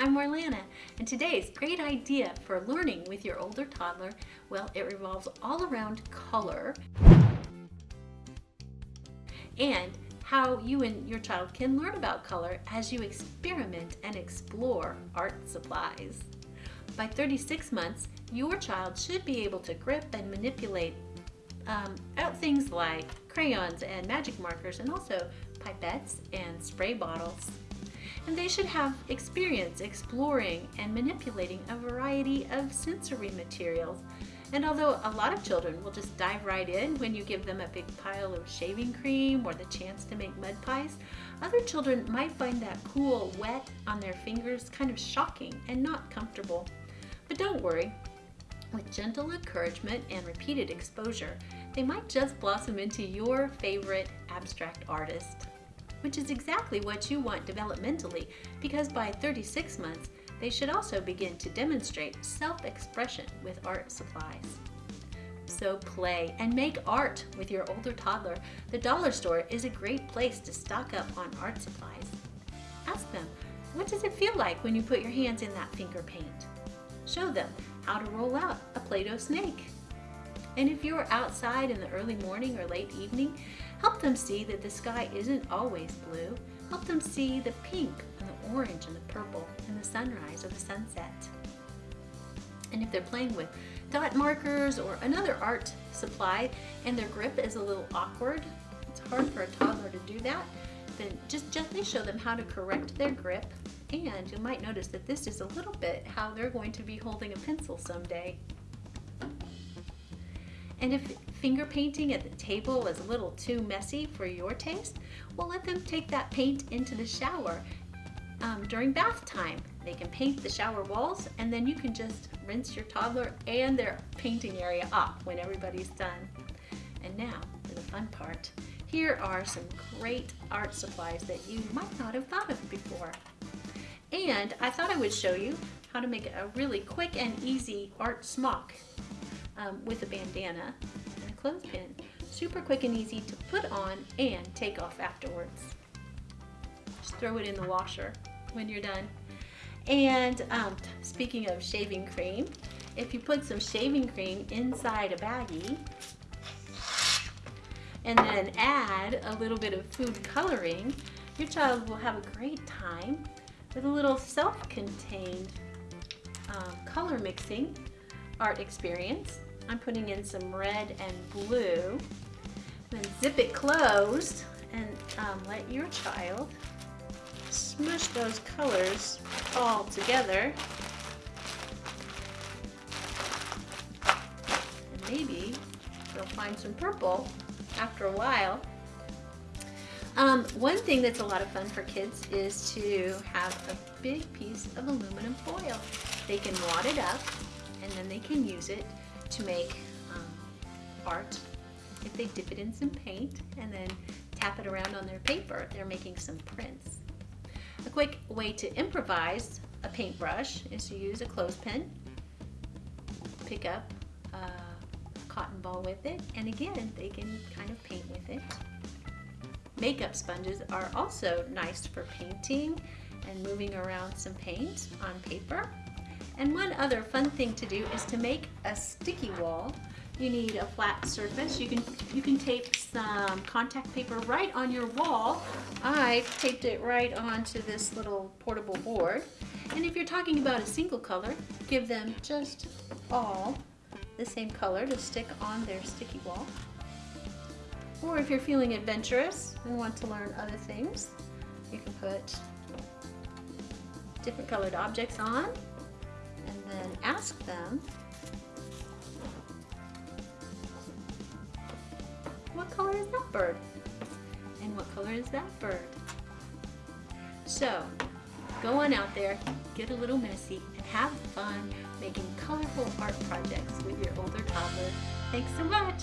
I'm Marlana, and today's great idea for learning with your older toddler, well, it revolves all around color and how you and your child can learn about color as you experiment and explore art supplies. By 36 months, your child should be able to grip and manipulate um, out things like crayons and magic markers and also pipettes and spray bottles. And they should have experience exploring and manipulating a variety of sensory materials and although a lot of children will just dive right in when you give them a big pile of shaving cream or the chance to make mud pies, other children might find that cool wet on their fingers kind of shocking and not comfortable. But don't worry, with gentle encouragement and repeated exposure, they might just blossom into your favorite abstract artist. Which is exactly what you want developmentally because by 36 months, they should also begin to demonstrate self-expression with art supplies. So play and make art with your older toddler. The dollar store is a great place to stock up on art supplies. Ask them, what does it feel like when you put your hands in that finger paint? Show them how to roll out a Play-Doh snake. And if you're outside in the early morning or late evening, help them see that the sky isn't always blue. Help them see the pink and the orange and the purple in the sunrise or the sunset. And if they're playing with dot markers or another art supply and their grip is a little awkward, it's hard for a toddler to do that, then just gently show them how to correct their grip and you might notice that this is a little bit how they're going to be holding a pencil someday. And if finger painting at the table is a little too messy for your taste, well let them take that paint into the shower um, during bath time. They can paint the shower walls and then you can just rinse your toddler and their painting area off when everybody's done. And now for the fun part. Here are some great art supplies that you might not have thought of before. And I thought I would show you how to make a really quick and easy art smock um, with a bandana and a clothespin. Super quick and easy to put on and take off afterwards. Just throw it in the washer when you're done. And um, speaking of shaving cream, if you put some shaving cream inside a baggie and then add a little bit of food coloring, your child will have a great time with a little self-contained um, color mixing art experience. I'm putting in some red and blue. Then zip it closed and um, let your child smush those colors all together. And maybe they'll find some purple after a while. Um, one thing that's a lot of fun for kids is to have a big piece of aluminum foil. They can wad it up and then they can use it to make um, art. If they dip it in some paint and then tap it around on their paper, they're making some prints. A quick way to improvise a paintbrush is to use a clothespin, pick up a cotton ball with it, and again, they can kind of paint with it. Makeup sponges are also nice for painting and moving around some paint on paper. And one other fun thing to do is to make a sticky wall you need a flat surface. You can, you can tape some contact paper right on your wall. I taped it right onto this little portable board. And if you're talking about a single color, give them just all the same color to stick on their sticky wall. Or if you're feeling adventurous and want to learn other things, you can put different colored objects on and then ask them what color is that bird? And what color is that bird? So, go on out there, get a little messy, and have fun making colorful art projects with your older toddler. Thanks so much!